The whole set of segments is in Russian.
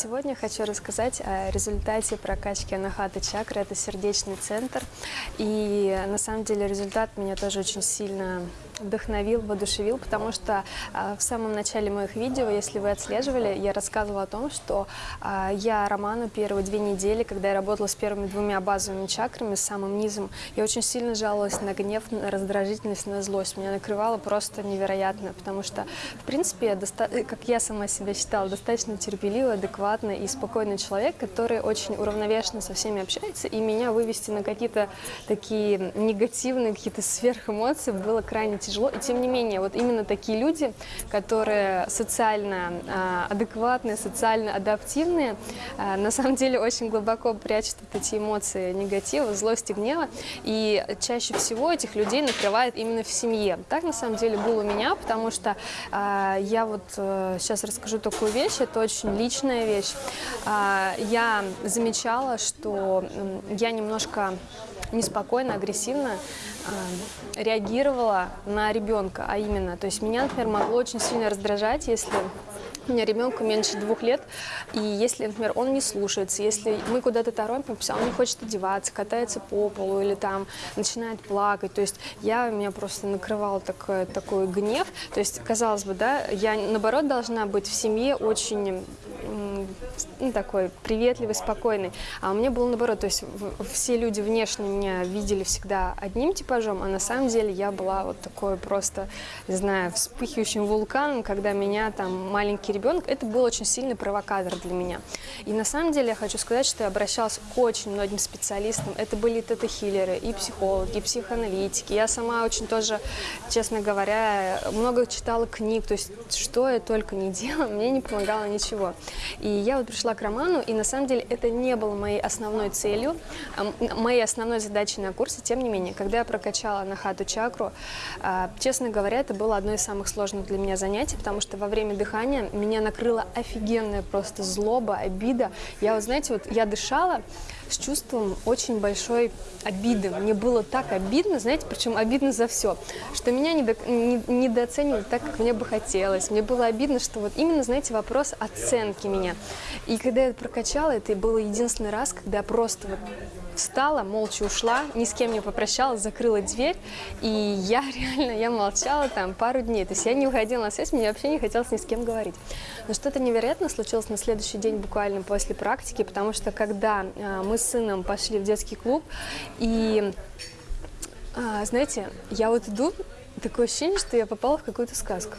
Сегодня хочу рассказать о результате прокачки Анахата чакры. Это сердечный центр. И на самом деле результат меня тоже очень сильно вдохновил, воодушевил, потому что а, в самом начале моих видео, если вы отслеживали, я рассказывала о том, что а, я Роману первые две недели, когда я работала с первыми двумя базовыми чакрами, с самым низом, я очень сильно жаловалась на гнев, на раздражительность, на злость. Меня накрывало просто невероятно, потому что, в принципе, как я сама себя считала, достаточно терпеливый, адекватный и спокойный человек, который очень уравновешенно со всеми общается, и меня вывести на какие-то такие негативные, какие-то сверхэмоции было крайне тяжело тяжело. И тем не менее, вот именно такие люди, которые социально э, адекватные, социально адаптивные, э, на самом деле очень глубоко прячут вот эти эмоции негатива, злости, гнева. И чаще всего этих людей накрывает именно в семье. Так на самом деле было у меня, потому что э, я вот э, сейчас расскажу такую вещь, это очень личная вещь. Э, я замечала, что э, я немножко неспокойно, агрессивно э, реагировала на ребенка, а именно, то есть меня, например, могло очень сильно раздражать, если у меня ребенку меньше двух лет, и если, например, он не слушается, если мы куда-то торопимся, он не хочет одеваться, катается по полу или там начинает плакать, то есть я, меня просто накрывал такой, такой гнев, то есть, казалось бы, да, я, наоборот, должна быть в семье очень ну, такой приветливый, спокойный. А у меня было наоборот, то есть все люди внешне меня видели всегда одним типажом, а на самом деле я была вот такой просто, не знаю, вспыхивающим вулканом, когда меня там маленький ребенок, это был очень сильный провокатор для меня. И на самом деле я хочу сказать, что я обращалась к очень многим специалистам. Это были тета-хиллеры, и психологи, и психоаналитики. Я сама очень тоже, честно говоря, много читала книг, то есть что я только не делала, мне не помогало ничего. И я вот пришла к Роману, и на самом деле это не было моей основной целью, моей основной задачей на курсе. Тем не менее, когда я прокачала на хату чакру, а, честно говоря, это было одно из самых сложных для меня занятий, потому что во время дыхания меня накрыла офигенная просто злоба, обида. Я вот, знаете, вот я дышала, с чувством очень большой обиды. Мне было так обидно, знаете, причем обидно за все, что меня недо, не, недооценивали так, как мне бы хотелось. Мне было обидно, что вот именно, знаете, вопрос оценки меня. И когда я прокачала, это было единственный раз, когда просто вот встала, молча ушла, ни с кем не попрощалась, закрыла дверь, и я реально, я молчала там пару дней, то есть я не уходила на связь, мне вообще не хотелось ни с кем говорить. Но что-то невероятно случилось на следующий день буквально после практики, потому что когда а, мы с сыном пошли в детский клуб, и, а, знаете, я вот иду, такое ощущение, что я попала в какую-то сказку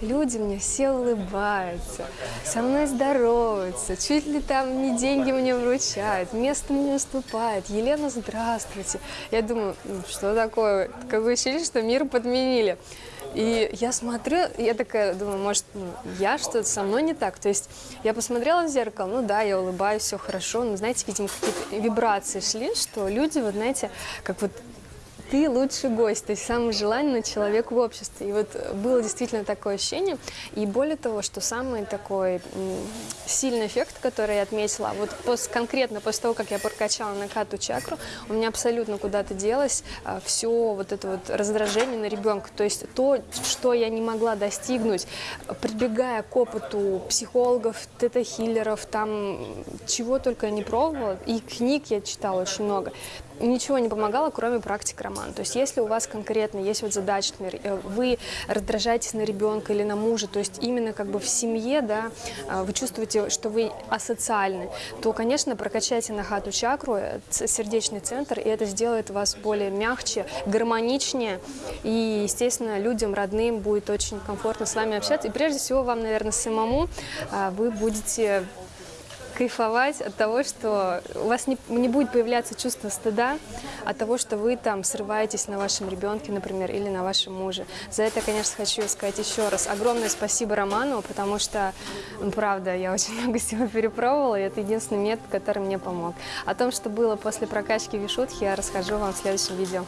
люди мне все улыбаются, со мной здороваются, чуть ли там не деньги мне вручают, место мне уступает. Елена, здравствуйте. Я думаю, «Ну, что такое? Какое ощущение, что мир подменили. И я смотрю, я такая думаю, может, ну, я что-то со мной не так. То есть я посмотрела в зеркало, ну да, я улыбаюсь, все хорошо, но, знаете, видимо, какие-то вибрации шли, что люди, вот знаете, как вот ты лучший гость, то есть самый желанный человек в обществе. И вот было действительно такое ощущение. И более того, что самый такой сильный эффект, который я отметила, вот пос, конкретно после того, как я прокачала накату чакру, у меня абсолютно куда-то делось а, все вот это вот раздражение на ребенка. То есть то, что я не могла достигнуть, прибегая к опыту психологов, тета-хиллеров, там чего только я не пробовала, и книг я читала очень много ничего не помогало, кроме практик романа. То есть если у вас конкретно есть вот задача, например, э, вы раздражаетесь на ребенка или на мужа, то есть именно как бы в семье, да, а, вы чувствуете, что вы асоциальны, то, конечно, прокачайте на хату чакру, э, сердечный центр, и это сделает вас более мягче, гармоничнее, и, естественно, людям, родным будет очень комфортно с вами общаться. И прежде всего вам, наверное, самому а, вы будете кайфовать от того, что у вас не, не будет появляться чувство стыда от того, что вы там срываетесь на вашем ребенке, например, или на вашем муже. За это, конечно, хочу сказать еще раз огромное спасибо Роману, потому что, ну, правда, я очень много всего перепробовала, и это единственный метод, который мне помог. О том, что было после прокачки вишутки, я расскажу вам в следующем видео.